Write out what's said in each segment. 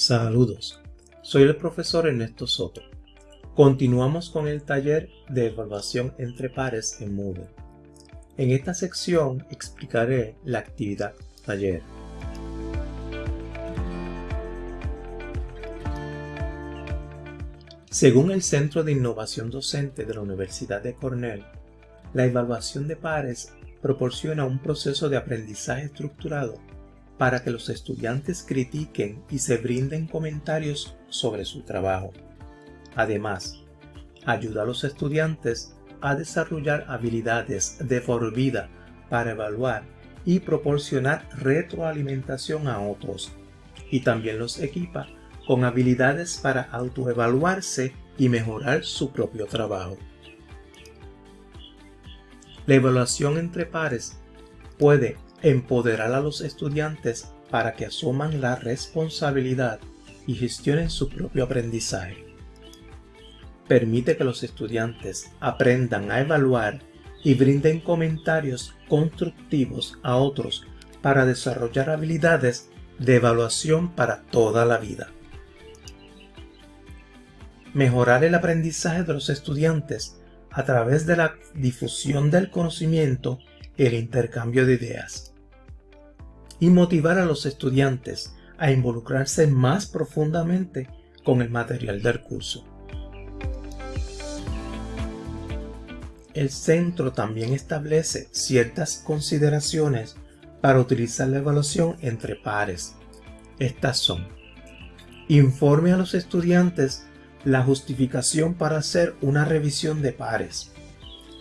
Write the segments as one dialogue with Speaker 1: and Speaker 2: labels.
Speaker 1: Saludos, soy el profesor Ernesto Soto. Continuamos con el taller de evaluación entre pares en Moodle. En esta sección explicaré la actividad taller. Según el Centro de Innovación Docente de la Universidad de Cornell, la evaluación de pares proporciona un proceso de aprendizaje estructurado para que los estudiantes critiquen y se brinden comentarios sobre su trabajo. Además, ayuda a los estudiantes a desarrollar habilidades de por vida para evaluar y proporcionar retroalimentación a otros, y también los equipa con habilidades para autoevaluarse y mejorar su propio trabajo. La evaluación entre pares puede empoderar a los estudiantes para que asuman la responsabilidad y gestionen su propio aprendizaje. Permite que los estudiantes aprendan a evaluar y brinden comentarios constructivos a otros para desarrollar habilidades de evaluación para toda la vida. Mejorar el aprendizaje de los estudiantes a través de la difusión del conocimiento el intercambio de ideas y motivar a los estudiantes a involucrarse más profundamente con el material del curso. El centro también establece ciertas consideraciones para utilizar la evaluación entre pares. Estas son Informe a los estudiantes la justificación para hacer una revisión de pares.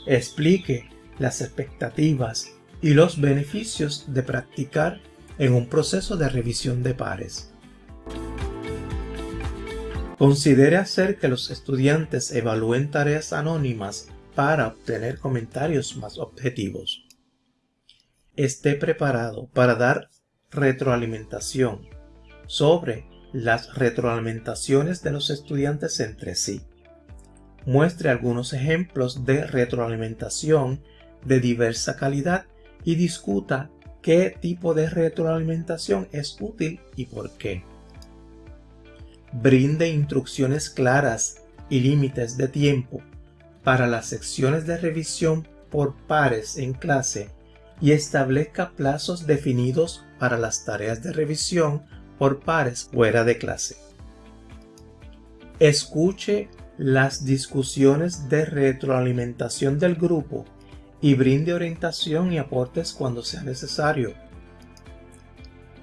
Speaker 1: Explique las expectativas y los beneficios de practicar en un proceso de revisión de pares. Considere hacer que los estudiantes evalúen tareas anónimas para obtener comentarios más objetivos. Esté preparado para dar retroalimentación sobre las retroalimentaciones de los estudiantes entre sí. Muestre algunos ejemplos de retroalimentación de diversa calidad y discuta qué tipo de retroalimentación es útil y por qué. Brinde instrucciones claras y límites de tiempo para las secciones de revisión por pares en clase y establezca plazos definidos para las tareas de revisión por pares fuera de clase. Escuche las discusiones de retroalimentación del grupo y brinde orientación y aportes cuando sea necesario.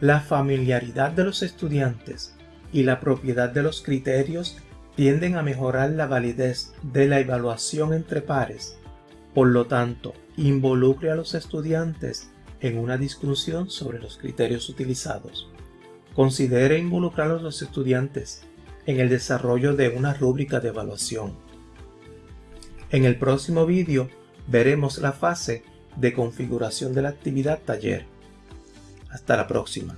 Speaker 1: La familiaridad de los estudiantes y la propiedad de los criterios tienden a mejorar la validez de la evaluación entre pares. Por lo tanto, involucre a los estudiantes en una discusión sobre los criterios utilizados. Considere involucrar a los estudiantes en el desarrollo de una rúbrica de evaluación. En el próximo vídeo veremos la fase de configuración de la actividad taller. Hasta la próxima.